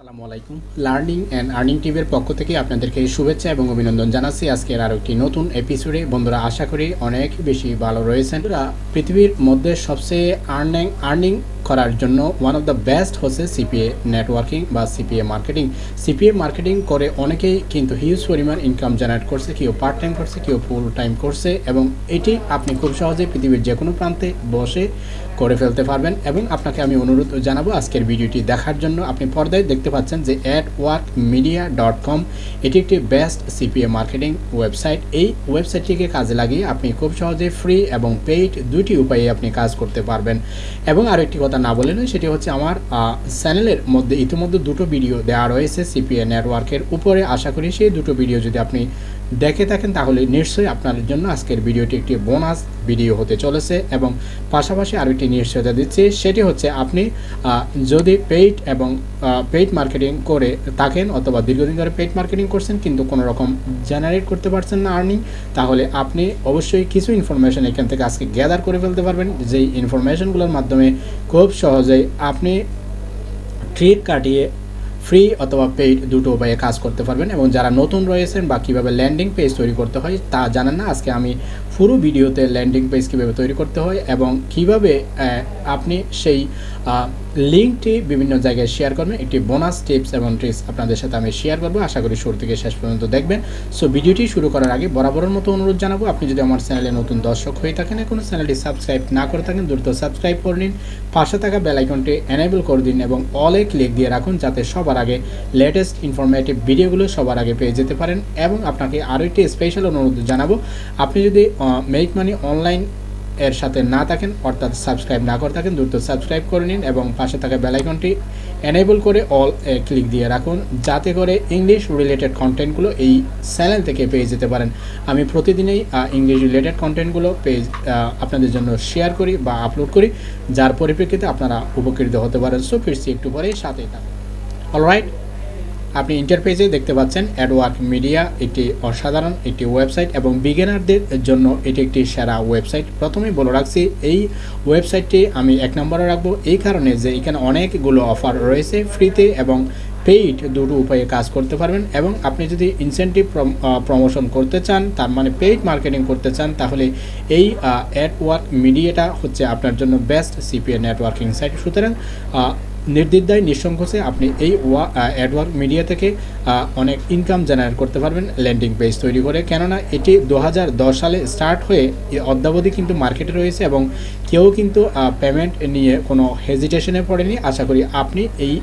আসসালামু আলাইকুম। Learning and earning টিভির পক্ষ থেকে আপনাদেরকে শুভেচ্ছা এবং অভিনন্দন জানাচ্ছি। আজকের আরও একটি নতুন এপিসোডে বন্ধুরা, আশা করি অনেক বেশি ভালো রয়েছেন। পৃথিবীর মধ্যে সবচেয়ে আর্নিং আর্নিং করার জন্য ওয়ান অফ দ্য বেস্ট হচ্ছে সিপিএ নেটওয়ার্কিং বা সিপিএ মার্কেটিং সিপিএ মার্কেটিং করে অনেকেই কিন্তু হিউজ পরিমাণ ইনকাম জেনারেট করছে, কেউ পার্ট টাইম করছে, কেউ ফুল টাইম করছে এবং এটি আপনি খুব সহজে পৃথিবীর যে কোনো প্রান্তে বসে করে ফেলতে পারবেন এবং আপনাকে আমি অনুরোধ জানাব আজকের ভিডিওটি দেখার জন্য। আপনি পর্দায় দেখতে পাচ্ছেন যে AdWork media dot com এটি একটি বেস্ট সিপিএ মার্কেটিং ওয়েবসাইট এই ওয়েবসাইটটিকে কাজে লাগিয়ে আপনি খুব সহজে ফ্রি এবং পেইড দুটি উপায়ে আপনি কাজ করতে পারবেন। এবং আরও একটি কথা না বলে নয়, সেটি হচ্ছে আমার চ্যানেলের মধ্যে ইতিমধ্যে দুটো ভিডিও দেওয়া রয়েছে সিপিএ নেটওয়ার্কের উপরে আশা করি সেই দুটো ভিডিও যদি আপনি দেখে থাকেন, তাহলে নিশ্চয়ই আপনার জন্য আজকের ভিডিওটি একটি বোনাস ভিডিও হতে চলেছে এবং পাশাপাশি আরও একটি নিশ্চয়তা দিচ্ছি, সেটি হচ্ছে আপনি যদি পেইড এবং পেইড মার্কেটিং করে থাকেন অথবা দীর্ঘদিন ধরে পেইড মার্কেটিং করছেন কিন্তু কোনো রকম জেনারেট করতে পারছেন না আর্নিং তাহলে আপনি অবশ্যই কিছু ইনফরমেশন এখান থেকে আজকে গ্যাদার করে ফেলতে পারবেন। যেই ইনফরমেশনগুলোর মাধ্যমে খুব সহজেই আপনি ট্রিক কাটিয়ে ফ্রি অথবা পেইড দুটো উপায়ে কাজ করতে পারবেন এবং যারা নতুন রয়েছেন বা কীভাবে ল্যান্ডিং পেজ তৈরি করতে হয় তা জানেন না, আজকে আমি পুরো ভিডিওতে ল্যান্ডিং পেজ কীভাবে তৈরি করতে হয় এবং কীভাবে আপনি সেই লিঙ্কটি বিভিন্ন জায়গায় শেয়ার করবেন, একটি বোনাস টিপস এবং ট্রিক্স আপনাদের সাথে আমি শেয়ার করব। আশা করি শুরু থেকে শেষ পর্যন্ত দেখবেন। সো ভিডিওটি শুরু করার আগে বরাবরের মতো অনুরোধ জানাব, আপনি যদি আমার চ্যানেলে নতুন দর্শক হয়ে থাকেন এখনও চ্যানেলটি সাবস্ক্রাইব না করে থাকেন, দ্রুত সাবস্ক্রাইব করে নিন। পাশে থাকা বেল আইকনটি এনেবল করে দিন এবং অলে ক্লিক দিয়ে রাখুন, যাতে সবার আগে লেটেস্ট ইনফরমেটিভ ভিডিওগুলো সবার আগে পেয়ে যেতে পারেন। এবং আপনাকে আরও একটি স্পেশাল অনুরোধ জানাব, আপনি যদি মেক মানি অনলাইন এর সাথে না থাকেন, অর্থাৎ সাবস্ক্রাইব না করে থাকেন, দ্রুত সাবস্ক্রাইব করে নিন এবং পাশে থাকা বেলাইকনটি এনেবল করে অল এ ক্লিক দিয়ে রাখুন, যাতে করে ইংলিশ রিলেটেড কন্টেন্টগুলো এই চ্যানেল থেকে পেয়ে যেতে পারেন। আমি প্রতিদিনই ইংলিশ রিলেটেড কন্টেন্টগুলো পেজ আপনাদের জন্য শেয়ার করি বা আপলোড করি, যার পরিপ্রেক্ষিতে আপনারা উপকৃত হতে পারেন। সো ফিরছি একটু পরেই, সাথেই থাকুন। অলরাইট আপনি ইন্টারপেজে দেখতে পাচ্ছেন অ্যাডওয়ার্ক মিডিয়া একটি অসাধারণ একটি ওয়েবসাইট এবং বিগিনারদের জন্য এটি একটি সেরা ওয়েবসাইট প্রথমেই বলে রাখছি, এই ওয়েবসাইটটি আমি এক নম্বরে রাখব, এই কারণে যে এখানে অনেকগুলো অফার রয়েছে ফ্রিতে এবং পেইড দুটো উপায়ে কাজ করতে পারবেন এবং আপনি যদি ইনসেন্টিভ প্রমোশন করতে চান, তার মানে পেইড মার্কেটিং করতে চান, তাহলে এই অ্যাডওয়ার্ক মিডিয়াটা হচ্ছে আপনার জন্য বেস্ট সিপিএ নেটওয়ার্কিং সাইট সুতরাং নির্দ্বিধায়, নিঃসংকোচে আপনি এই ওয়া অ্যাডওয়ার্ক মিডিয়া থেকে অনেক ইনকাম জেনারেট করতে পারবেন ল্যান্ডিং পেজ তৈরি করে। কেননা এটি দু হাজার দশ সালে স্টার্ট হয়ে অদ্যাবধি কিন্তু মার্কেটে রয়েছে এবং কেউ কিন্তু পেমেন্ট নিয়ে কোনো হেজিটেশনে পড়েনি। আশা করি আপনি এই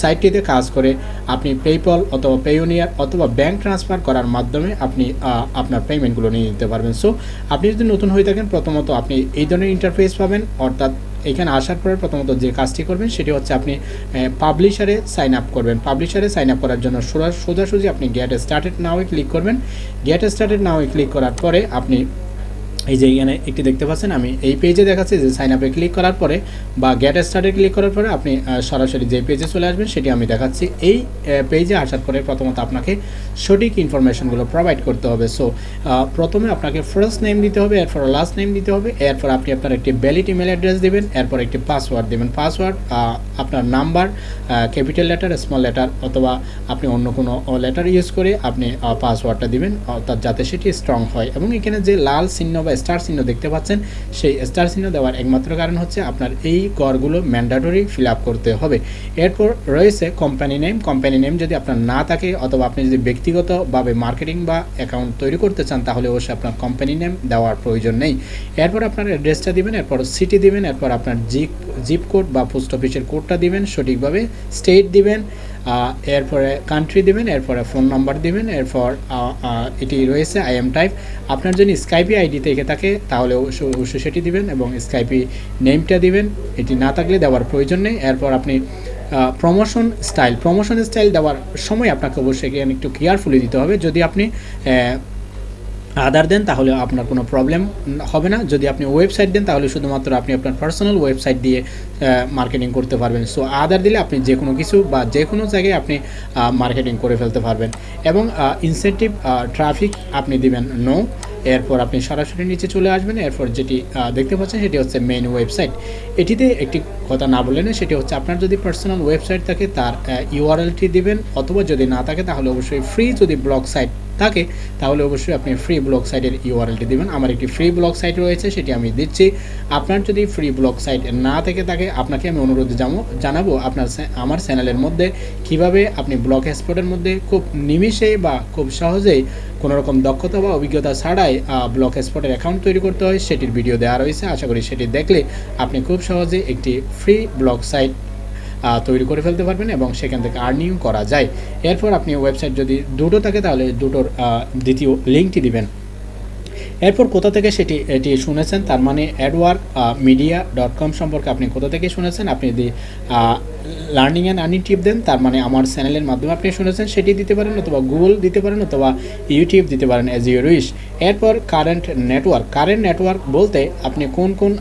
সাইটটিতে কাজ করে আপনি পেপল অথবা পেওনিয়ার অথবা ব্যাংক ট্রান্সফার করার মাধ্যমে আপনি আপনার পেমেন্টগুলো নিয়ে নিতে পারবেন। সো আপনি যদি নতুন হয়ে থাকেন, প্রথমত আপনি এই ধরনের ইন্টারফেস পাবেন। অর্থাৎ এখানে আসার পরে প্রথমত যে কাজটি করবেন, সেটি হচ্ছে আপনি পাবলিশারে সাইন আপ করবেন। পাবলিশারে সাইন আপ করার জন্য সোজা- সোজাসুজি আপনি গেট স্টার্টেড নাওয়ে ক্লিক করবেন। গেট স্টার্টেড নাওয়ে ক্লিক করার পরে আপনি এই যে এখানে একটি দেখতে পাচ্ছেন, আমি এই পেজে দেখাচ্ছি যে সাইন আপে ক্লিক করার পরে বা গেট স্টার্টে ক্লিক করার পরে আপনি সরাসরি যে পেজে চলে আসবেন সেটি আমি দেখাচ্ছি। এই পেজে আসার পরে প্রথমত আপনাকে সঠিক ইনফরমেশনগুলো প্রোভাইড করতে হবে। সো প্রথমে আপনাকে ফার্স্ট নেম দিতে হবে, এরপর লাস্ট নেম দিতে হবে, এরপর আপনি আপনার একটি ভ্যালিড ইমেল অ্যাড্রেস দেবেন, এরপর একটি পাসওয়ার্ড দেবেন। পাসওয়ার্ড আপনার number capital letter small letter অথবা আপনি অন্য কোনো লেটার ইউজ করে আপনি পাসওয়ার্ডটা দিবেন, অর্থাৎ যাতে সেটি স্ট্রং হয়। এবং এখানে যে লাল চিহ্ন বা স্টার চিহ্ন দেখতে পাচ্ছেন, সেই স্টার চিহ্ন দেওয়ার একমাত্র কারণ হচ্ছে আপনার এই করগুলো ম্যান্ডাটরি ফিল করতে হবে। এরপর রয়েছে কোম্পানি নেম কোম্পানি নেম যদি আপনার না থাকে অথবা আপনি যদি ব্যক্তিগতভাবে মার্কেটিং বা অ্যাকাউন্ট তৈরি করতে চান, তাহলে অবশ্যই আপনার কোম্পানি নেম দেওয়ার প্রয়োজন নেই। এরপর আপনার অ্যাড্রেসটা দিবেন, এরপর সিটি দিবেন, এরপর আপনার জিপ জিপ কোড বা পোস্ট অফিসের কোডটা দিবেন, সঠিকভাবে স্টেট দিবেন। এরপরে কান্ট্রি দিবেন, এরপরে ফোন নাম্বার দেবেন, এরপর এটি রয়েছে আই এম টাইপ আপনার যদি স্কাইপি আইডি থেকে থাকে, তাহলে অবশ্যই সেটি দিবেন এবং স্কাইপি নেমটা দিবেন। এটি না থাকলে দেওয়ার প্রয়োজন নেই। এরপর আপনি প্রমোশন স্টাইল প্রমোশন স্টাইল দেওয়ার সময় আপনাকে অবশ্যই এখানে একটু কেয়ারফুলি দিতে হবে। যদি আপনি আদার দেন তাহলে আপনার কোনো প্রবলেম হবে না। যদি আপনি ওয়েবসাইট দেন, তাহলে শুধুমাত্র আপনি আপনার পার্সোনাল ওয়েবসাইট দিয়ে মার্কেটিং করতে পারবেন। সো আদার দিলে আপনি যে কোনো কিছু বা যে কোনো জায়গায় আপনি মার্কেটিং করে ফেলতে পারবেন। এবং ইনসেন্টিভ ট্রাফিক আপনি দিবেন নো এরপর আপনি সরাসরি নিচে চলে আসবেন, এরপর যেটি দেখতে পাচ্ছেন সেটি হচ্ছে মেন ওয়েবসাইট এটিতে একটি কথা না বললেন সেটি হচ্ছে আপনার যদি পার্সোনাল ওয়েবসাইট থাকে, তার ইউআরএলটি দিবেন, অথবা যদি না থাকে, তাহলে অবশ্যই ফ্রি যদি ব্লগ সাইট থাকে, তাহলে অবশ্যই আপনি ফ্রি ব্লগ সাইটের ইউআরএলটি দিবেন। আমার একটি ফ্রি ব্লগ সাইট রয়েছে, সেটি আমি দিচ্ছি। আপনার যদি ফ্রি ব্লগ সাইট না থেকে থাকে, আপনাকে আমি অনুরোধ জানো জানাব আপনার আমার চ্যানেলের মধ্যে, কীভাবে আপনি ব্লগ এক্সপোর্টের মধ্যে খুব নিমিষে বা খুব সহজেই কোনো রকম দক্ষতা বা অভিজ্ঞতা ছাড়াই ব্লক স্পটের অ্যাকাউন্ট তৈরি করতে হয়। সেটির ভিডিও দেওয়া রয়েছে। আশা করি সেটি দেখলে আপনি খুব সহজে একটি ফ্রি ব্লক সাইট তৈরি করে ফেলতে পারবেন এবং সেখান থেকে আর্নিং করা যায়। এরপর আপনি ওয়েবসাইট যদি দুটো থাকে, তাহলে দুটোর দ্বিতীয় লিঙ্কটি দিবেন। এরপর কোথা থেকে সেটি, এটি শুনেছেন, তার মানে অ্যাডওয়ার্ক মিডিয়া ডট কম সম্পর্কে আপনি কোথা থেকে শুনেছেন, আপনি যদি লার্নিং অ্যান্ড আর্নিং টিপ দেন, তার মানে আমার চ্যানেলের মাধ্যমে আপনি শুনেছেন, সেটি দিতে পারেন অথবা গুগল দিতে পারেন অথবা ইউটিউব দিতে পারেন অ্যাজ ইউর উইশ এরপর কারেন্ট নেটওয়ার্ক কারেন্ট নেটওয়ার্ক বলতে আপনি কোন কোন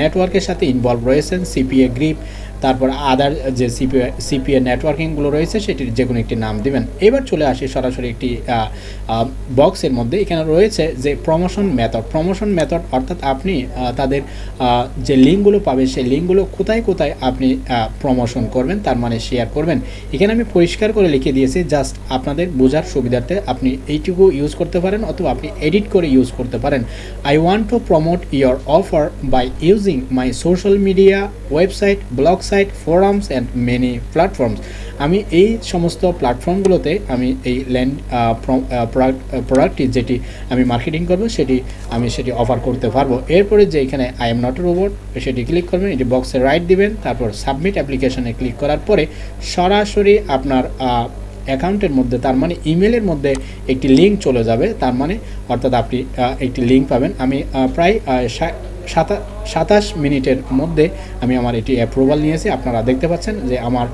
নেটওয়ার্কের সাথে ইনভলভ রয়েছেন সিপিএ গ্রিপ তারপর আদার যে সিপিএ সিপিএ নেটওয়ার্কিংগুলো রয়েছে, সেটির যে কোনো একটি নাম দিবেন। এবার চলে আসি সরাসরি একটি বক্সের মধ্যে। এখানে রয়েছে যে প্রমোশন মেথড প্রমোশন মেথড অর্থাৎ আপনি তাদের যে লিঙ্কগুলো পাবেন, সেই লিঙ্কগুলো কোথায় কোথায় আপনি প্রমোশন করবেন, তার মানে শেয়ার করবেন। এখানে আমি পরিষ্কার করে লিখে দিয়েছি জাস্ট আপনাদের বোঝার সুবিধার্থে আপনি এইটুকু ইউজ করতে পারেন, অথবা আপনি এডিট করে ইউজ করতে পারেন। I want to promote your offer by using my social media website blog site forums and many platforms আমি এই সমস্ত প্ল্যাটফর্মগুলোতে আমি এই ল্যান্ড প্রোডাক্ট প্রোডাক্টটি যেটি আমি মার্কেটিং করব, সেটি আমি সেটি অফার করতে পারব। এরপরে যে এখানে আই এম নট রোবট সেটি ক্লিক করবেন, এটি বক্সে রাইট দিবেন, তারপর সাবমিট অ্যাপ্লিকেশনে ক্লিক করার পরে সরাসরি আপনার অ্যাকাউন্টের মধ্যে, তার মানে ইমেলের মধ্যে একটি লিঙ্ক চলে যাবে, তার মানে অর্থাৎ আপনি একটি লিঙ্ক পাবেন। আমি প্রায় সাতাশ মিনিটের মধ্যে আমি আমার এটি অ্যাপ্রুভাল নিয়েছি। আপনারা দেখতে পাচ্ছেন যে আমার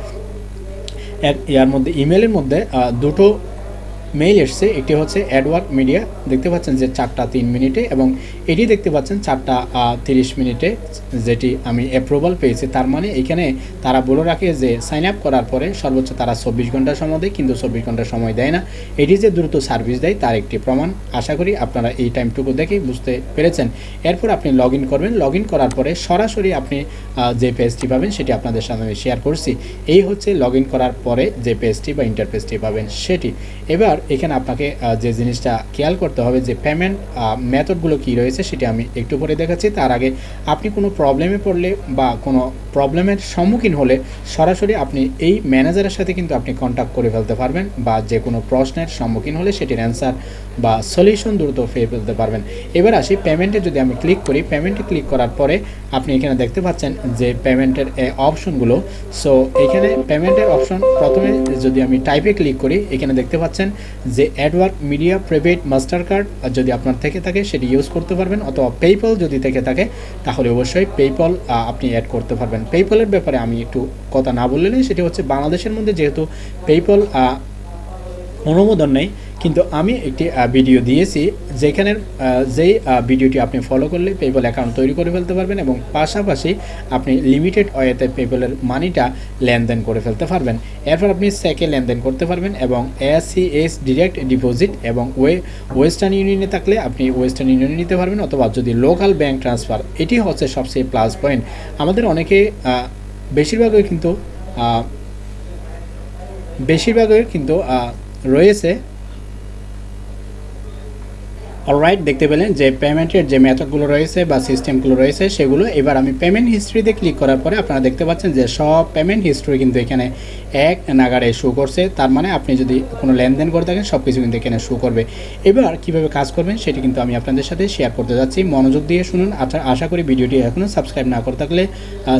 ইয়ার মধ্যে ইমেলের মধ্যে দুটো মেইল এসছে একটি হচ্ছে অ্যাডওয়ার্ক মিডিয়া দেখতে পাচ্ছেন যে চারটা তিন মিনিটে এবং এটি দেখতে পাচ্ছেন চারটা তিরিশ মিনিটে, যেটি আমি অ্যাপ্রুভাল পেয়েছি। তার মানে এখানে তারা বলে রাখে যে সাইন আপ করার পরে সর্বোচ্চ তারা চব্বিশ ঘণ্টা সময় দেয়, কিন্তু চব্বিশ ঘণ্টা সময় দেয় না। এটি যে দ্রুত সার্ভিস দেয়, তার একটি প্রমাণ। আশা করি আপনারা এই টাইমটুকু দেখেই বুঝতে পেরেছেন। এরপর আপনি লগ করবেন। লগ করার পরে সরাসরি আপনি যে পেজটি পাবেন, সেটি আপনাদের আমি শেয়ার করছি। এই হচ্ছে লগ করার পরে যে পেজটি বা ইন্টারপেজটি পাবেন, সেটি। এবার এখানে আপনাকে যে জিনিসটা খেয়াল করতে হবে যে পেমেন্ট মেথডগুলো কি রয়েছে সেটি আমি একটু পরে দেখাচ্ছি। তার আগে আপনি কোনো প্রবলেমে পড়লে বা কোনো প্রবলেমের সম্মুখীন হলে সরাসরি আপনি এই ম্যানেজারের সাথে কিন্তু আপনি কন্ট্যাক্ট করে ফেলতে পারবেন বা যে কোনো প্রশ্নের সম্মুখীন হলে সেটির অ্যান্সার বা সলিউশন দ্রুত পেয়ে ফেলতে পারবেন। এবার আসি পেমেন্টে যদি আমি ক্লিক করি পেমেন্টে ক্লিক করার পরে আপনি এখানে দেখতে পাচ্ছেন যে পেমেন্টের অপশনগুলো সো এখানে পেমেন্টের অপশন প্রথমে যদি আমি টাইপে ক্লিক করি, এখানে দেখতে পাচ্ছেন যে AdWork media private master card যদি আপনার থেকে থাকে, সেটি ইউজ করতে পারবেন, অথবা পেপল যদি থেকে থাকে, তাহলে অবশ্যই পেপল আপনি অ্যাড করতে পারবেন। পেপলের ব্যাপারে আমি একটু কথা না বললে নেই সেটি হচ্ছে বাংলাদেশের মধ্যে যেহেতু পেপল অনুমোদন নেই, কিন্তু আমি একটি ভিডিও দিয়েছি যেখানের যেই ভিডিওটি আপনি ফলো করলে পেপল অ্যাকাউন্ট তৈরি করে ফেলতে পারবেন এবং পাশাপাশি আপনি লিমিটেড ওয়েতে পেপলের মানিটা লেনদেন করে ফেলতে পারবেন। এরপর আপনি সেকে লেনদেন করতে পারবেন এবং এস ডিরেক্ট ডিপোজিট এবং ওয়ে ওয়েস্টার্ন ইউনিয়নে থাকলে আপনি ওয়েস্টার্ন ইউনিয়নে নিতে পারবেন অথবা যদি লোকাল ব্যাংক ট্রান্সফার এটি হচ্ছে সবচেয়ে প্লাস পয়েন্ট আমাদের অনেকে বেশিরভাগই কিন্তু বেশিরভাগই কিন্তু রয়েছে অলরাইট দেখতে পেলেন যে পেমেন্টের যে মেথডগুলো রয়েছে বা সিস্টেমগুলো রয়েছে, সেগুলো এবার আমি পেমেন্ট হিস্ট্রিতে ক্লিক করার পরে আপনারা দেখতে পাচ্ছেন যে সব পেমেন্ট হিস্ট্রি কিন্তু এখানে এক নাগারে শো করছে। তার মানে আপনি যদি কোনো লেনদেন করে থাকেন সব কিছু কিন্তু এখানে শো করবে। এবার কীভাবে কাজ করবেন সেটি কিন্তু আমি আপনাদের সাথে শেয়ার করতে যাচ্ছি। মনোযোগ দিয়ে শুনুন। আশা- আশা করি ভিডিওটি এখনও সাবস্ক্রাইব না করে থাকলে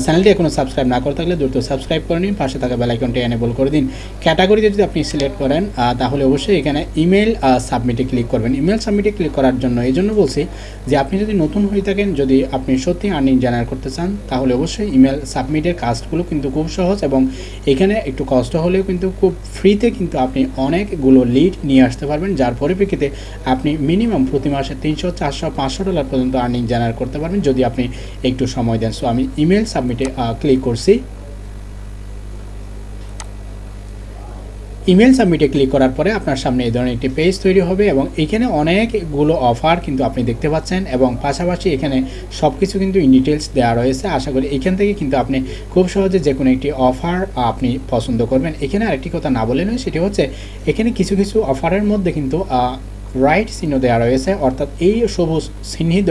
চ্যানেলটি এখনও সাবস্ক্রাইব না করে থাকলে দ্রুত সাবস্ক্রাইব করে নিন। পাশে থাকা বেলাইকনটি এনেবল করে দিন। ক্যাটাগরিতে যদি আপনি সিলেক্ট করেন তাহলে অবশ্যই এখানে ইমেল সাবমিটে ক্লিক করবেন। ইমেল সাবমিটে ক্লিক করার জন্য। এই জন্য বলছি যে আপনি যদি নতুন হয়ে থাকেন, যদি আপনি সত্যি আর্নিং জেনারেট করতে চান, তাহলে অবশ্যই ইমেল সাবমিটের কাজগুলো কিন্তু খুব সহজ এবং এখানে একটু কষ্ট হলেও কিন্তু খুব ফ্রিতে কিন্তু আপনি অনেকগুলো লিড নিয়ে আসতে পারবেন। যার পরিপ্রেক্ষিতে আপনি মিনিমাম প্রতি মাসে তিনশো, চারশো, পাঁচশো ডলার পর্যন্ত আর্নিং জেনারেট করতে পারবেন, যদি আপনি একটু সময় দেন। সো আমি ইমেল সাবমিটে ক্লিক করছি। ইমেল সাবমিটে ক্লিক করার পরে আপনার সামনে এই ধরনের একটি পেজ তৈরি হবে এবং এখানে অনেকগুলো অফার কিন্তু আপনি দেখতে পাচ্ছেন এবং পাশাপাশি এখানে সব কিছু কিন্তু ইন ডিটেলস দেওয়া রয়েছে। আশা করি এখান থেকে কিন্তু আপনি খুব সহজে যে কোনো একটি অফার আপনি পছন্দ করবেন। এখানে আরেকটি কথা না বলে নয়, সেটি হচ্ছে এখানে কিছু কিছু অফারের মধ্যে কিন্তু রাইট চিহ্ন দেওয়া রয়েছে, অর্থাৎ এই সবুজ চিহ্নিত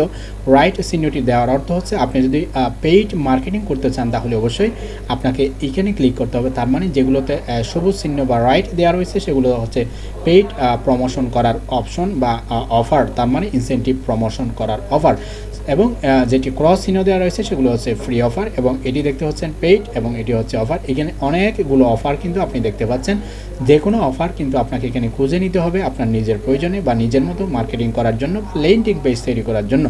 রাইট চিহ্নটি দেওয়ার অর্থ হচ্ছে আপনি যদি পেইড মার্কেটিং করতে চান, তাহলে অবশ্যই আপনাকে এখানে ক্লিক করতে হবে। তার মানে যেগুলোতে সবুজ চিহ্ন বা রাইট দেওয়া রয়েছে, সেগুলো হচ্ছে পেইড প্রমোশন করার অপশন বা অফার তার মানে ইনসেন্টিভ প্রমোশন করার অফার এবং যেটি ক্রস চিহ্ন দেওয়া রয়েছে সেগুলো হচ্ছে ফ্রি অফার এবং এটি দেখতে হচ্ছেন পেইড এবং এটি হচ্ছে অফার এখানে অনেকগুলো অফার কিন্তু আপনি দেখতে পাচ্ছেন। যে কোনো অফার কিন্তু আপনাকে এখানে খুঁজে নিতে হবে আপনার নিজের প্রয়োজনে বা নিজের মতো মার্কেটিং করার জন্য বা লেন্টিং পেজ তৈরি করার জন্য।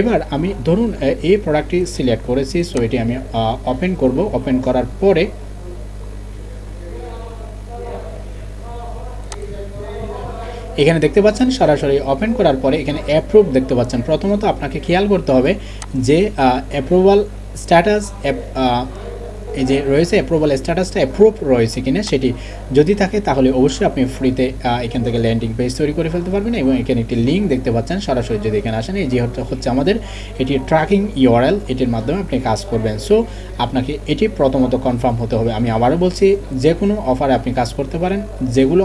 এবার আমি ধরুন এই প্রোডাক্টটি সিলেক্ট করেছি সো এটি আমি ওপেন করব। ওপেন করার পরে এখানে দেখতে পাচ্ছেন, সরাসরি ওপেন করার পরে এখানে অ্যাপ্রুভ দেখতে পাচ্ছেন। প্রথমত আপনাকে খেয়াল করতে হবে যে অ্যাপ্রুভাল স্ট্যাটাস এই যে রয়েছে অ্যাপ্রুভাল স্ট্যাটাসটা অ্যাপ্রুভ রয়েছে কিনা সেটি যদি থাকে তাহলে অবশ্যই আপনি ফ্রিতে এখান থেকে ল্যান্ডিং পেজ তৈরি করে ফেলতে পারবেন এবং এখানে একটি লিঙ্ক দেখতে পাচ্ছেন। সরাসরি যদি এখানে আসেন, এই যে হচ্ছে আমাদের এটি ট্র্যাকিং ইউআরএল এটির মাধ্যমে আপনি কাজ করবেন। সো আপনাকে এটি প্রথমত কনফার্ম হতে হবে। আমি আবারও বলছি যে কোনো অফারে আপনি কাজ করতে পারেন, যেগুলো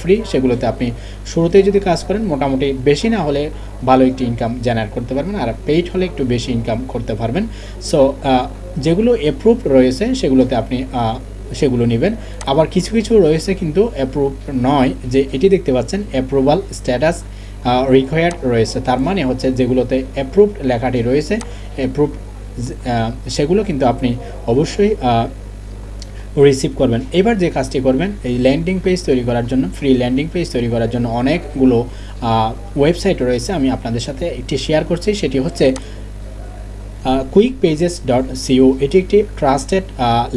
ফ্রি সেগুলোতে আপনি শুরুতেই যদি কাজ করেন, মোটামুটি বেশি না হলে ভালো একটি ইনকাম জেনারেট করতে পারবেন আর পেইড হলে একটু বেশি ইনকাম করতে পারবেন। সো যেগুলো অ্যাপ্রুভ রয়েছে, সেগুলোতে আপনি সেগুলো নেবেন। আবার কিছু কিছু রয়েছে কিন্তু অ্যাপ্রুভ নয়, যে এটি দেখতে পাচ্ছেন অ্যাপ্রুভাল স্ট্যাটাস রিকোয়ার্ড রয়েছে। তার মানে হচ্ছে যেগুলোতে অ্যাপ্রুভড লেখাটি রয়েছে অ্যাপ্রুভ সেগুলো কিন্তু আপনি অবশ্যই রিসিভ করবেন। এবার যে কাজটি করবেন, এই ল্যান্ডিং পেজ তৈরি করার জন্য ফ্রি ল্যান্ডিং পেজ তৈরি করার জন্য অনেকগুলো ওয়েবসাইট রয়েছে। আমি আপনাদের সাথে একটি শেয়ার করছি, সেটি হচ্ছে কুইক পেজেস ডট সিও এটি একটি ট্রাস্টেড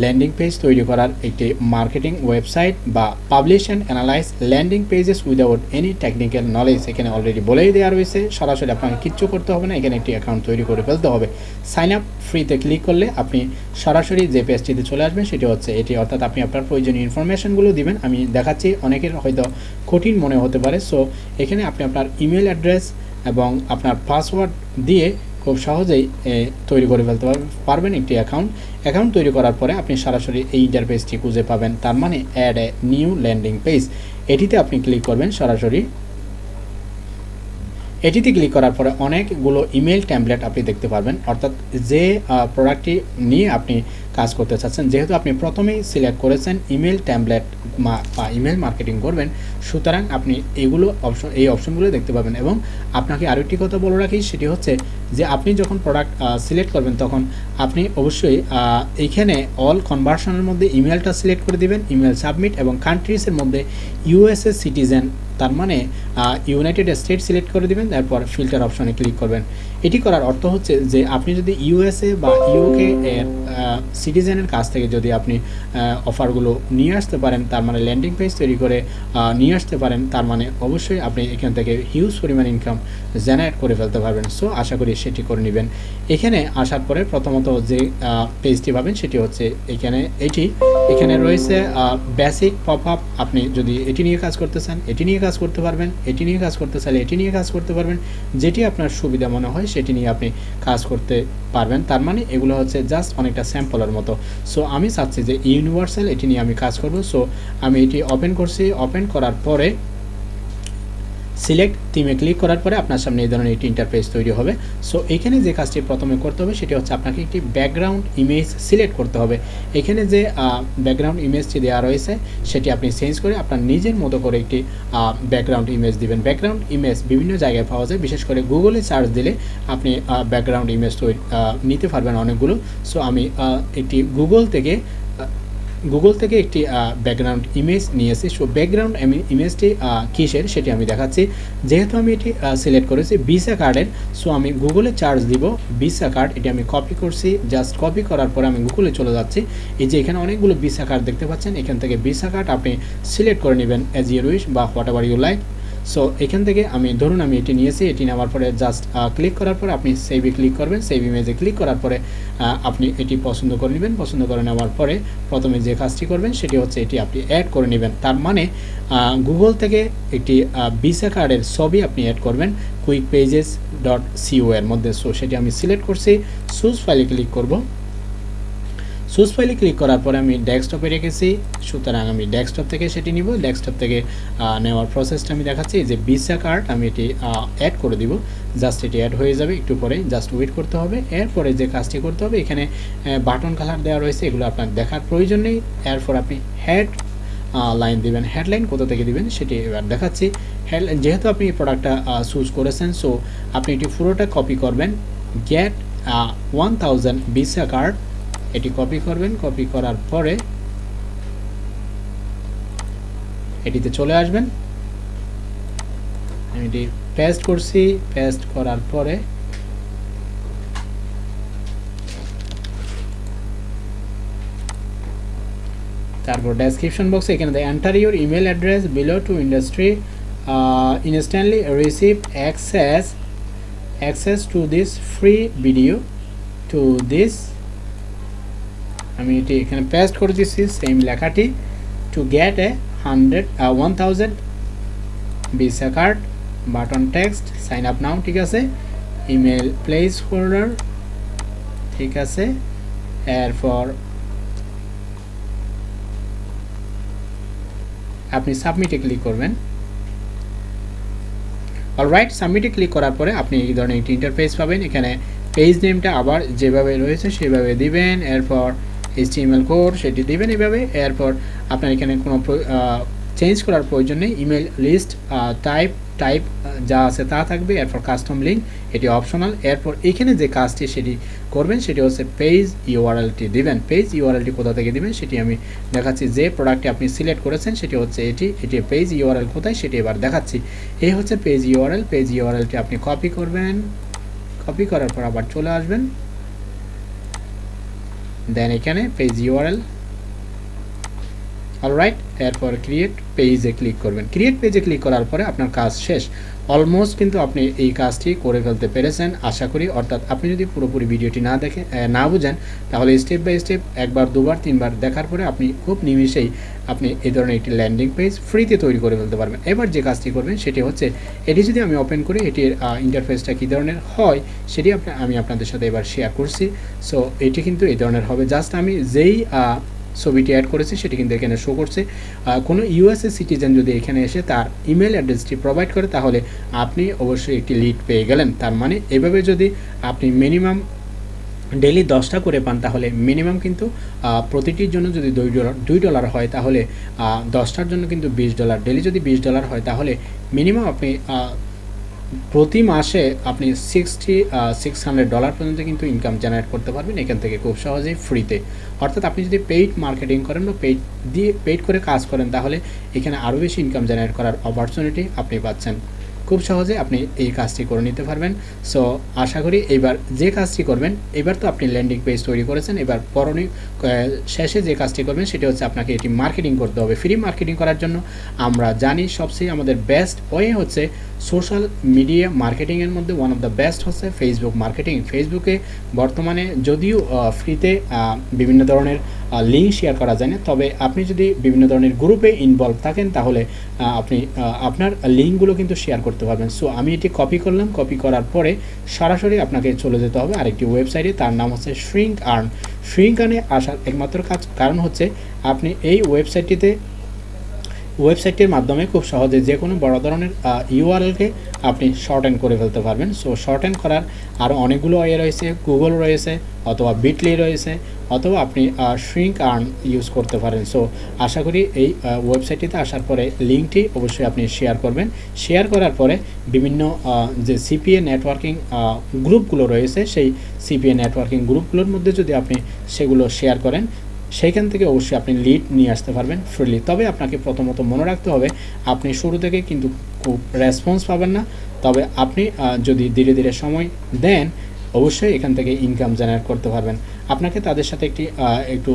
ল্যান্ডিং পেজ তৈরি করার একটি মার্কেটিং ওয়েবসাইট বা publish and analyze landing pages without any technical knowledge এখানে অলরেডি বলেই দেওয়া রয়েছে, সরাসরি আপনাকে কিচ্ছু করতে হবে না, এখানে একটি অ্যাকাউন্ট তৈরি করে ফেলতে হবে। সাইন আপ ফ্রিতে ক্লিক করলে আপনি সরাসরি যে পেজটিতে চলে আসবেন, সেটি হচ্ছে এটি। অর্থাৎ আপনি আপনার প্রয়োজনীয় ইনফরমেশনগুলো দিবেন। আমি দেখাচ্ছি অনেকের হয়তো কঠিন মনে হতে পারে। সো এখানে আপনি আপনার ইমেল অ্যাড্রেস এবং আপনার পাসওয়ার্ড দিয়ে খুব সহজেই তৈরি করে ফেলতে পারবেন একটি অ্যাকাউন্ট অ্যাকাউন্ট তৈরি করার পরে আপনি সরাসরি এই ইন্টারফেসটি খুঁজে পাবেন। তার মানে add a new landing page এটিতে আপনি ক্লিক করবেন সরাসরি। এটিতে ক্লিক করার পরে অনেকগুলো ইমেল ট্যাম্পলেট আপনি দেখতে পারবেন। অর্থাৎ যে প্রোডাক্টটি নিয়ে আপনি কাজ করতে চাচ্ছেন, যেহেতু আপনি প্রথমেই সিলেক্ট করেছেন ইমেল ট্যাম্পলেট বা ইমেল মার্কেটিং করবেন, সুতরাং আপনি এগুলো অপশন এই অপশনগুলো দেখতে পাবেন এবং আপনাকে আরও একটি কথা বলে রাখি, সেটি হচ্ছে যে আপনি যখন প্রোডাক্ট সিলেক্ট করবেন তখন আপনি অবশ্যই এইখানে অল কনভার্সনের মধ্যে ইমেলটা সিলেক্ট করে দেবেন, ইমেল সাবমিট এবং কান্ট্রিজের মধ্যে ইউএসএ সিটিজেন তার মানে ইউনাইটেড স্টেট সিলেক্ট করে দেবেন, তারপর ফিল্টার অপশনে ক্লিক করবেন। এটি করার অর্থ হচ্ছে যে আপনি যদি ইউএসএ বা ইউকে এর সিটিজেনের কাছ থেকে যদি আপনি অফারগুলো নিয়ে আসতে পারেন, তার মানে ল্যান্ডিং পেজ তৈরি করে নিয়ে আসতে পারেন, তার মানে অবশ্যই আপনি এখান থেকে হিউজ পরিমাণ ইনকাম জেনারেট করে ফেলতে পারবেন। সো আশা করি সেটি করে নেবেন। এখানে আসার পরে প্রথমত যে পেজটি পাবেন, সেটি হচ্ছে এখানে, এটি, এখানে রয়েছে বেসিক পপ আপ আপনি যদি এটি নিয়ে কাজ করতে চান, এটি নিয়ে কাজ করতে পারবেন এটি নিয়ে কাজ করতে চাইলে এটি নিয়ে কাজ করতে পারবেন। যেটি আপনার সুবিধা মনে হয় সেটি নিয়ে আপনি কাজ করতে পারবেন। তার মানে এগুলো হচ্ছে জাস্ট অনেকটা স্যাম্পলের মতো। সো আমি চাচ্ছি যে ইউনিভার্সাল এটি নিয়ে আমি কাজ করব। সো আমি এটি ওপেন করছি। ওপেন করার পরে সিলেক্ট থিমে ক্লিক করার পরে আপনার সামনে এই ধরনের একটি ইন্টারফেস তৈরি হবে। সো এখানে যে কাজটি প্রথমে করতে হবে সেটি হচ্ছে আপনাকে একটি ব্যাকগ্রাউন্ড ইমেজ সিলেক্ট করতে হবে। এখানে যে ব্যাকগ্রাউন্ড ইমেজটি দেওয়া রয়েছে, সেটি আপনি চেঞ্জ করে আপনার নিজের মতো করে একটি ব্যাকগ্রাউন্ড ইমেজ দিবেন। ব্যাকগ্রাউন্ড ইমেজ বিভিন্ন জায়গায় পাওয়া যায়, বিশেষ করে গুগলে সার্চ দিলে আপনি ব্যাকগ্রাউন্ড ইমেজ নিতে পারবেন অনেকগুলো। সো আমি একটি গুগল থেকে গুগল থেকে একটি ব্যাকগ্রাউন্ড ইমেজ নিয়েছি সো ব্যাকগ্রাউন্ড ইমেজটি কিসের সেটি আমি দেখাচ্ছি। যেহেতু আমি এটি সিলেক্ট করেছি ভিসা কার্ডের সো আমি গুগলে চার্জ দিব ভিসা কার্ড এটি আমি কপি করছি। জাস্ট কপি করার পরে আমি গুগলে চলে যাচ্ছি। এই যে এখানে অনেকগুলো ভিসা কার্ড দেখতে পাচ্ছেন। এখান থেকে ভিসা কার্ড আপনি সিলেক্ট করে নেবেন এজ ইউর উইশ বা whatever you like so এখান থেকে আমি, ধরুন আমি এটি নিয়েছি, এটি নেওয়ার পরে জাস্ট ক্লিক করার পরে আপনি সেভে ক্লিক করবেন সেভ ইমেজে ক্লিক করার পরে আপনি এটি পছন্দ করে নেবেন। পছন্দ করে নেওয়ার পরে প্রথমে যে কাজটি করবেন, সেটি হচ্ছে এটি আপনি অ্যাড করে নেবেন। তার মানে গুগল থেকে একটি ভিসা কার্ডের ছবি আপনি অ্যাড করবেন কুইক পেজেস ডট সিও এর মধ্যে। সো সেটি আমি সিলেক্ট করছি সুজ ফাইলে ক্লিক করব। সুজ ফাইলে ক্লিক করার পরে আমি ডেস্কটপে রেখেছি। সুতরাং আমি ডেস্কটপ থেকে সেটি নিব। ডেস্কটপ থেকে নেওয়ার প্রসেসটা আমি দেখাচ্ছি। যে ভিসা কার্ড আমি এটি অ্যাড করে দিব। জাস্ট এটি অ্যাড হয়ে যাবে। একটু পরে জাস্ট ওয়েট করতে হবে। এরপরে যে কাজটি করতে হবে, এখানে বাটন কালার দেওয়া রয়েছে। এগুলো আপনার দেখার প্রয়োজন নেই। এরপর আপনি হেড লাইন দিবেন। হেডলাইন কোথা থেকে দিবেন সেটি এবার দেখাচ্ছি। হেডলাইন যেহেতু আপনি এই প্রোডাক্টটা চুজ করেছেন সো আপনি এটি পুরোটা কপি করবেন। Get one thousand Visa card এটি কপি করবেন কপি করার পরে এটিতে চলে আসবেন। আমি এটি পেস্ট করছি পেস্ট করার পরে তারপর ডেসক্রিপশন বক্সে এখানে দেয় enter your email address below to industry instantly receive access access to this free video to this আমি এটি এখানে পেস্ট করে দিচ্ছি সেম লেখাটি to get a hundred one thousand Visa card button text sign up now ঠিক আছে? Email place holder ঠিক আছে? এরপর আপনি সাবমিটে ক্লিক করবেন। অলরাইট সাবমিটে ক্লিক করার পরে আপনি এই ধরনের একটি ইন্টারফেস পাবেন। এখানে পেজ নেমটা আবার যেভাবে রয়েছে সেভাবে দিবেন। এরপর এইচটিএমএল কোড সেটি দিবেন এভাবে। এরপর আপনার এখানে কোনো চেঞ্জ করার প্রয়োজন নেই। ইমেল লিস্ট টাইপ টাইপ যা আছে তা থাকবে। এরপর কাস্টম লিঙ্ক এটি অপশনাল এরপর এখানে যে কাজটি সেটি করবেন, সেটি হচ্ছে পেজ ইউআরএলটি দিবেন। পেজ ইউআরএলটি কোথা থেকে দিবেন সেটি আমি দেখাচ্ছি। যে প্রোডাক্টটি আপনি সিলেক্ট করেছেন, সেটি হচ্ছে এটি। এটি পেজ ইউআরএল কোথায় সেটি এবার দেখাচ্ছি। এই হচ্ছে পেজ ইউআরএল পেজ ইউআরএলটি আপনি কপি করবেন। কপি করার পর আবার চলে আসবেন। দেন এখানে পেজ ইউআরএল অলরাইট এরপর ক্রিয়েট পেজে ক্লিক করবেন। ক্রিয়েট পেজে ক্লিক করার পরে আপনার কাজ শেষ। অলমোস্ট কিন্তু আপনি এই কাজটি করে ফেলতে পেরেছেন, আশা করি। অর্থাৎ আপনি যদি পুরোপুরি ভিডিওটি না দেখে না বুঝেন, তাহলে স্টেপ বাই স্টেপ একবার, দুবার, তিনবার দেখার পরে আপনি খুব নিমিষেই আপনি এই ধরনের একটি ল্যান্ডিং পেজ ফ্রিতে তৈরি করে ফেলতে পারবেন। এবার যে কাজটি করবেন সেটি হচ্ছে, এটি যদি আমি ওপেন করি, এটির ইন্টারফেসটা কী ধরনের হয় সেটি আমি আপনাদের সাথে এবার শেয়ার করছি। সো এটি কিন্তু এই ধরনের হবে। জাস্ট আমি যেই ছবিটি অ্যাড করেছি, সেটি কিন্তু এখানে শো করছে। কোনো ইউএসএ সিটিজেন যদি এখানে এসে তার ইমেল অ্যাড্রেসটি প্রোভাইড করে, তাহলে আপনি অবশ্যই একটি লিড পেয়ে গেলেন। তার মানে এভাবে যদি আপনি মিনিমাম ডেলি দশটা করে পান, তাহলে মিনিমাম কিন্তু প্রতিটির জন্য যদি দুই ডলার দুই ডলার হয়, তাহলে দশটার জন্য কিন্তু বিশ ডলার। ডেলি যদি বিশ ডলার হয়, তাহলে মিনিমাম আপনি প্রতি মাসে আপনি সিক্সটি সিক্স হান্ড্রেড ডলার পর্যন্ত কিন্তু ইনকাম জেনারেট করতে পারবেন। এখান থেকে খুব সহজেই ফ্রিতে অর্থাৎ আপনি যদি পেইড মার্কেটিং করেন বা পেইড দিয়ে পেইড করে কাজ করেন, তাহলে এখানে আরও বেশি ইনকাম জেনারেট করার অপরচুনিটি আপনি পাচ্ছেন। খুব সহজে আপনি এই কাজটি করে নিতে পারবেন। সো আশা করি এবার যে কাজটি করবেন, এবার তো আপনি ল্যান্ডিং পেজ তৈরি করেছেন, এবার পরনীয় শেষে যে কাজটি করবেন সেটি হচ্ছে আপনাকে এটি মার্কেটিং করতে হবে ফ্রি মার্কেটিং করার জন্য। আমরা জানি সবচেয়ে আমাদের বেস্ট ওয়ে হচ্ছে সোশ্যাল মিডিয়া মার্কেটিংয়ের মধ্যে ওয়ান অফ দ্য বেস্ট হচ্ছে ফেসবুক মার্কেটিং ফেসবুকে বর্তমানে যদিও ফ্রিতে বিভিন্ন ধরনের লিঙ্ক শেয়ার করা যায় না। তবে আপনি যদি বিভিন্ন ধরনের গ্রুপে ইনভলভ থাকেন, তাহলে আপনি আপনার লিঙ্কগুলো কিন্তু শেয়ার করতে পারবেন। সো আমি এটি কপি করলাম। কপি করার পরে সরাসরি আপনাকে চলে যেতে হবে আরেকটি ওয়েবসাইটে তার নাম হচ্ছে শ্রিঙ্ক আর্ন শ্রিঙ্ক আর্নে আসার একমাত্র কাজ, কারণ হচ্ছে আপনি এই ওয়েবসাইটটিতে ওয়েবসাইটের মাধ্যমে খুব সহজে যে কোনো বড় ধরনের ইউআরএলকে আপনি শর্ট অ্যান্ড করে ফেলতে পারবেন। সো শর্ট অ্যান্ড করার আরও অনেকগুলো ওয়ে রয়েছে গুগল রয়েছে, অথবা বিটলি রয়েছে, অথবা আপনি শ্রিঙ্ক আর্ন ইউজ করতে পারেন। সো আশা করি এই ওয়েবসাইটটিতে আসার পরে লিঙ্কটি অবশ্যই আপনি শেয়ার করবেন। শেয়ার করার পরে বিভিন্ন যে সিপিএ নেটওয়ার্কিং গ্রুপগুলো রয়েছে, সেই সিপিএ নেটওয়ার্কিং গ্রুপগুলোর মধ্যে যদি আপনি সেগুলো শেয়ার করেন সেইখান থেকে অবশ্যই আপনি লিড নিয়ে আসতে পারবেন ফ্রিলি তবে আপনাকে প্রথমত মনে রাখতে হবে, আপনি শুরু থেকে কিন্তু খুব রেসপন্স পাবেন না। তবে আপনি যদি ধীরে ধীরে সময় দেন অবশ্যই এখান থেকে ইনকাম জেনারেট করতে পারবেন। আপনাকে তাদের সাথে একটি একটু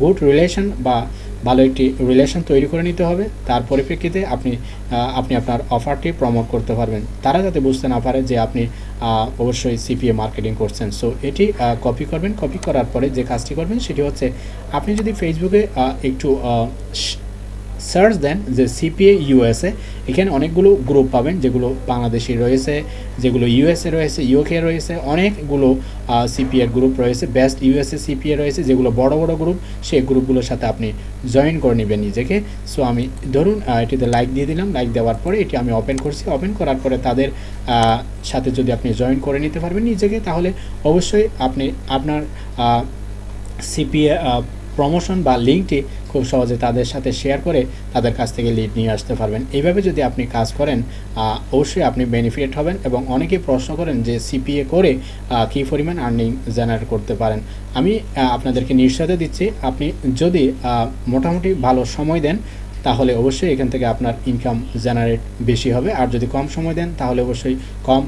গুড রিলেশন বা ভালো একটি রিলেশন তৈরি করে নিতে হবে। তার পরিপ্রেক্ষিতে আপনি আপনি আপনার অফারটি প্রমোট করতে পারবেন। তারা যাতে বুঝতে না পারে যে আপনি অবশ্যই সিপিএ মার্কেটিং করছেন। সো এটি কপি করবেন। কপি করার পরে যে কাজটি করবেন সেটি হচ্ছে, আপনি যদি ফেসবুকে একটু সার্চ দেন যে সিপিএ ইউএসএ এখানে অনেকগুলো গ্রুপ পাবেন, যেগুলো বাংলাদেশি রয়েছে, যেগুলো ইউএসএ রয়েছে ইউকে রয়েছে, অনেকগুলো সিপিএর গ্রুপ রয়েছে বেস্ট ইউএসএ সিপিএ রয়েছে, যেগুলো বড় বড় গ্রুপ সেই গ্রুপগুলোর সাথে আপনি জয়েন করে নেবেন নিজেকে। সো আমি ধরুন এটিতে লাইক দিয়ে দিলাম লাইক দেওয়ার পরে এটি আমি ওপেন করছি। ওপেন করার পরে তাদের সাথে যদি আপনি জয়েন করে নিতে পারবেন নিজেকে, তাহলে অবশ্যই আপনি আপনার সিপিএ প্রমোশন বা লিঙ্কটি খুব সহজে তাদের সাথে শেয়ার করে তাদের কাছ থেকে লিড নিয়ে আসতে পারবেন। এইভাবে যদি আপনি কাজ করেন অবশ্যই আপনি বেনিফিট হবেন এবং অনেকেই প্রশ্ন করেন যে সিপিএ করে কী পরিমাণ আর্নিং জেনারেট করতে পারেন। আমি আপনাদেরকে নিশ্চয়তা দিচ্ছি, আপনি যদি মোটামুটি ভালো সময় দেন, তাহলে অবশ্যই এখান থেকে আপনার ইনকাম জেনারেট বেশি হবে। আর যদি কম সময় দেন, তাহলে অবশ্যই কম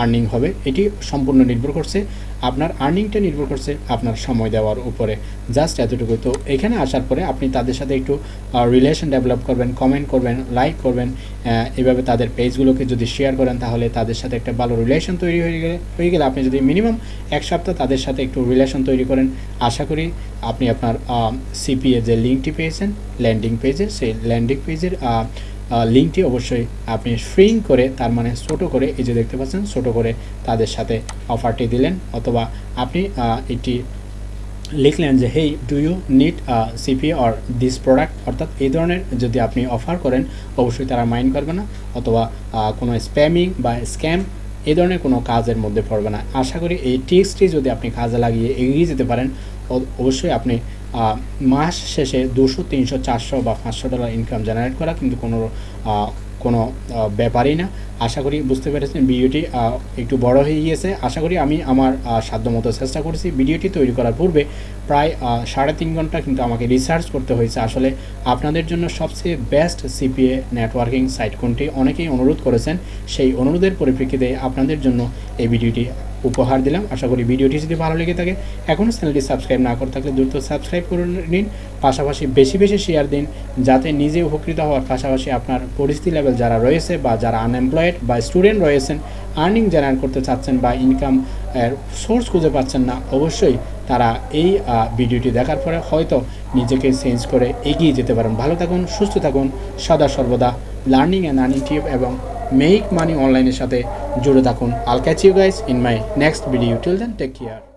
আর্নিং হবে। এটি সম্পূর্ণ নির্ভর করছে আপনার আর্নিংটা নির্ভর করছে আপনার সময় দেওয়ার উপরে। জাস্ট এতটুকু তো এখানে আসার পরে আপনি তাদের সাথে একটু রিলেশন ডেভেলপ করবেন কমেন্ট করবেন লাইক করবেন এভাবে তাদের পেজগুলোকে যদি শেয়ার করেন তাহলে তাদের সাথে একটা ভালো রিলেশন তৈরি হয়ে গেলে হয়ে গেলে আপনি যদি মিনিমাম এক সপ্তাহ তাদের সাথে একটু রিলেশন তৈরি করেন, আশা করি আপনি আপনার সিপিএ যে লিঙ্কটি পেয়েছেন ল্যান্ডিং পেজের সেই ল্যান্ডিং পেজের লিঙ্কটি অবশ্যই আপনি ফ্রিং করে, তার মানে ছোটো করে, এই যে দেখতে পাচ্ছেন, ছোটো করে তাদের সাথে অফারটি দিলেন। অথবা আপনি এটি লিখলেন যে, hey, do you need CP or this product? অর্থাৎ এই ধরনের যদি আপনি অফার করেন, অবশ্যই তারা মাইন্ড করবে না। অথবা কোনো স্প্যামিং বা স্ক্যাম এই ধরনের কোনো কাজের মধ্যে পড়বে না। আশা করি এই টিক্সটি যদি আপনি কাজে লাগিয়ে এগিয়ে যেতে পারেন অবশ্যই আপনি মাস শেষে দুশো, তিনশো, চারশো বা পাঁচশো ডলার ইনকাম জেনারেট করা কিন্তু কোনো কোনো ব্যাপারই না। আশা করি বুঝতে পেরেছেন ভিডিওটি একটু বড় হয়ে গিয়েছে। আশা করি আমি আমার সাধ্যমতো চেষ্টা করেছি। ভিডিওটি তৈরি করার পূর্বে প্রায় সাড়ে তিন ঘণ্টা কিন্তু আমাকে রিসার্চ করতে হয়েছে। আসলে আপনাদের জন্য সবচেয়ে বেস্ট সিপিএ নেটওয়ার্কিং সাইট কোনটি? অনেকেই অনুরোধ করেছেন সেই অনুরোধের পরিপ্রেক্ষিতে আপনাদের জন্য এই ভিডিওটি উপহার দিলাম। আশা করি ভিডিওটি যদি ভালো লেগে থাকে, এখনও চ্যানেলটি সাবস্ক্রাইব না করে থাকলে দ্রুত সাবস্ক্রাইব করে নিন। পাশাপাশি বেশি বেশি শেয়ার দিন, যাতে নিজে উপকৃত হওয়ার পাশাপাশি আপনার পরিস্থিতি লেভেল যারা রয়েছে বা যারা আনএমপ্লয়েড বা স্টুডেন্ট রয়েছেন আর্নিং জেনারেট করতে চাচ্ছেন বা ইনকাম সোর্স খুঁজে পাচ্ছেন না, অবশ্যই তারা এই ভিডিওটি দেখার পরে হয়তো নিজেকে চেঞ্জ করে এগিয়ে যেতে পারেন। ভালো থাকুন, সুস্থ থাকুন। সদা সর্বদা লার্নিং অ্যান্ড আর্নিং টিপ এবং মেক মানি অনলাইনের সাথে জুড়ে থাকুন। I'll catch you guys in my next video till then take care